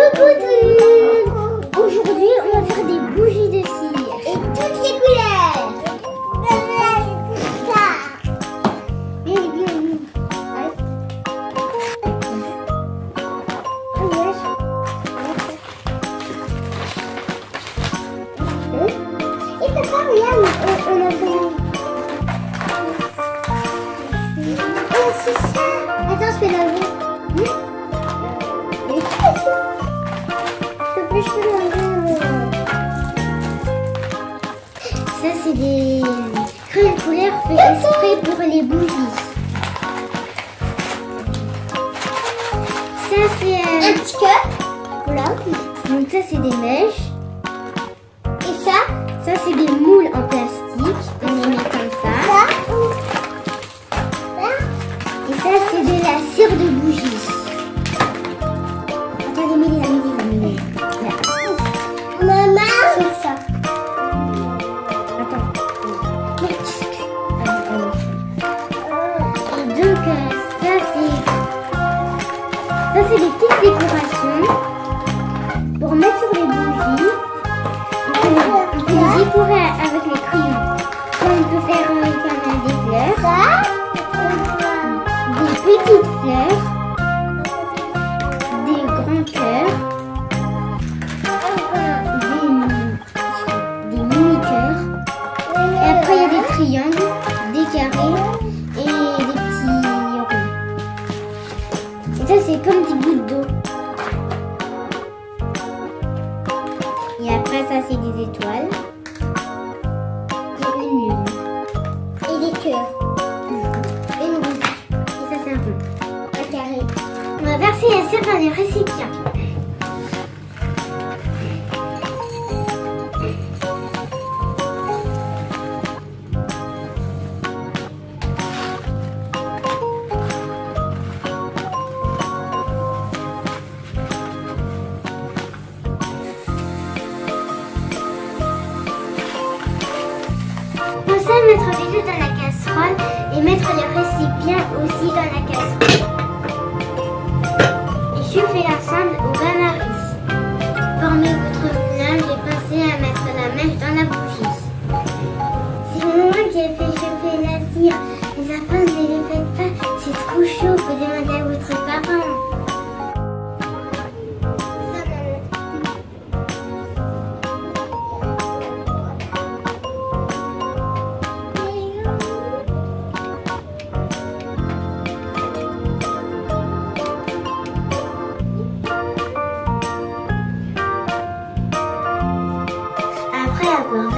Coucou tout le monde Aujourd'hui, on va faire des bougies de cire. Et toutes les couleurs Ça Bien, bien, bien. Hein? Et papa, regarde, on, on a fait... Oh, c'est ça Attends, je fais la vie. Ça, c'est des crayons de couleur fait exprès pour les bougies. Ça, c'est euh, un petit cœur. Voilà. Donc, ça, c'est des mèches. Et ça Ça, c'est des moules en plastique. On les met comme ça. Et ça, c'est de la cire de bougie. Pour mettre sur les bougies. On peut, les décorer avec les crayons. On peut faire euh, comme des fleurs. Des petites fleurs. Des grands cœurs. Des, des mini-cœurs. Et après, il y a des triangles, des carrés et des petits ronds. Et ça, c'est comme des gouttes d'eau. C'est des étoiles. Et une lune. Et des cœurs. Et une. Et ça, c'est un rond. Un carré. On va verser la cire dans les récipients. Mettre les œufs dans la casserole et mettre les récipients aussi dans la casserole.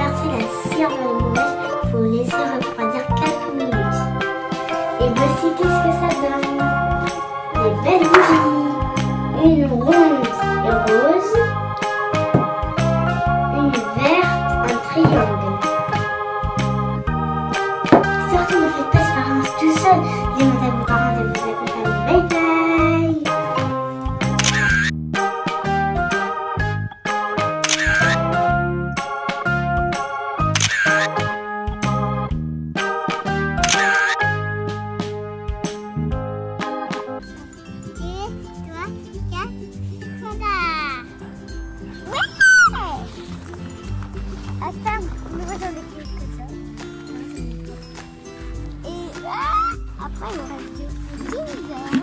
La cire dans le moulage, il faut laisser refroidir quelques minutes. Et voici qu'est-ce que ça donne. Des belles bougies. Une ronde et rose. Une verte, un triangle. Mais moi j'en plus que ça. Et ah, après il me reste deux.